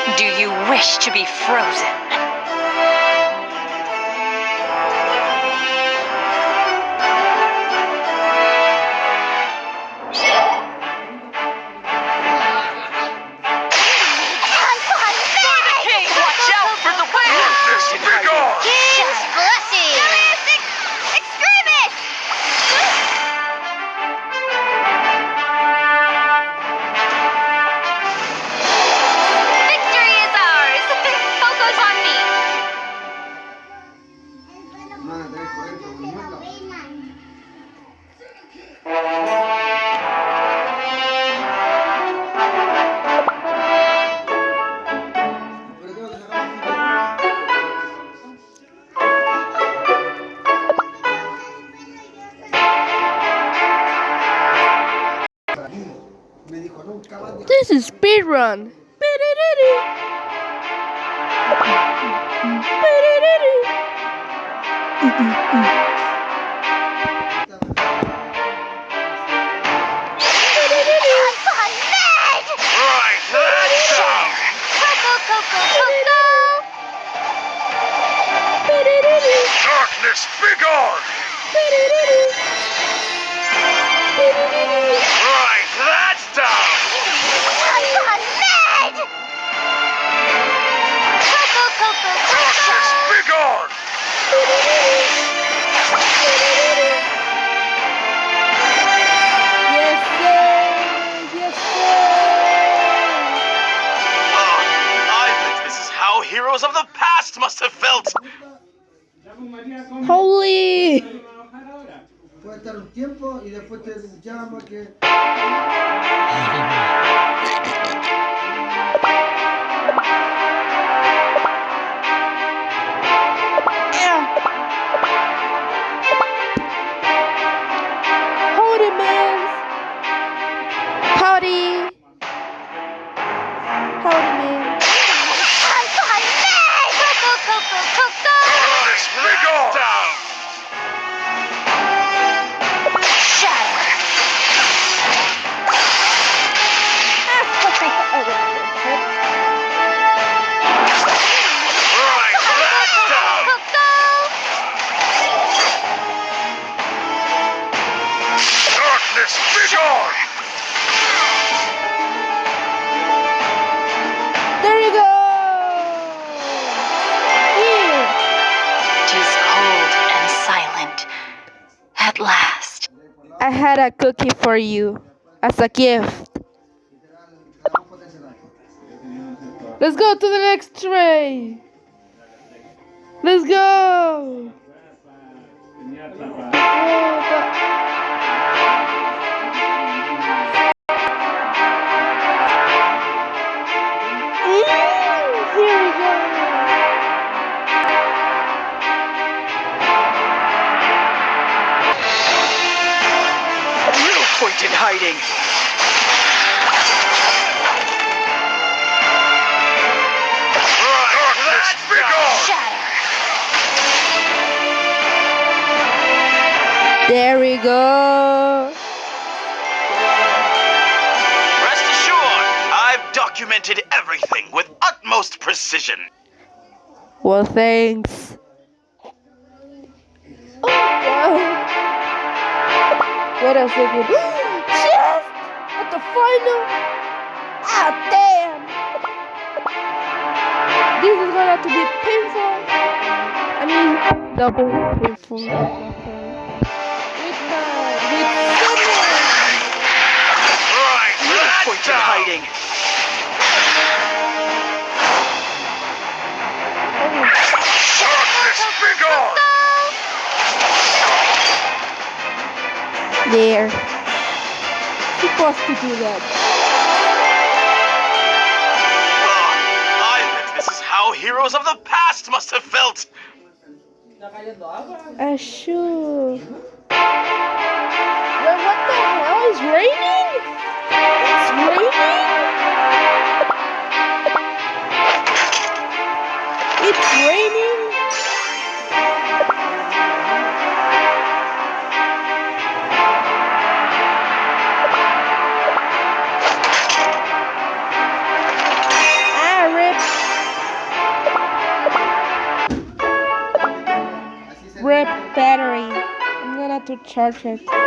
Do you wish to be frozen? Watch out for the whale! Be gone! Just run. Right, that's all. Darkness! Right, heroes of the past must have felt! sir. Holy. last. I had a cookie for you as a gift. Let's go to the next tray. Let's go. Point in hiding! Darkness, begone! There we go. Rest assured, I've documented everything with utmost precision. Well, thanks. Oh, God. Wait a second. Chef! At the final? Ah, damn! This is gonna have to be painful. I mean, double painful. With my, with someone. Right, no point in hiding. Darkness, begone! There. Supposed to do that. I bet this is how heroes of the past must have felt. I should. Wait, what the hell? It's raining? It's raining? To charge it.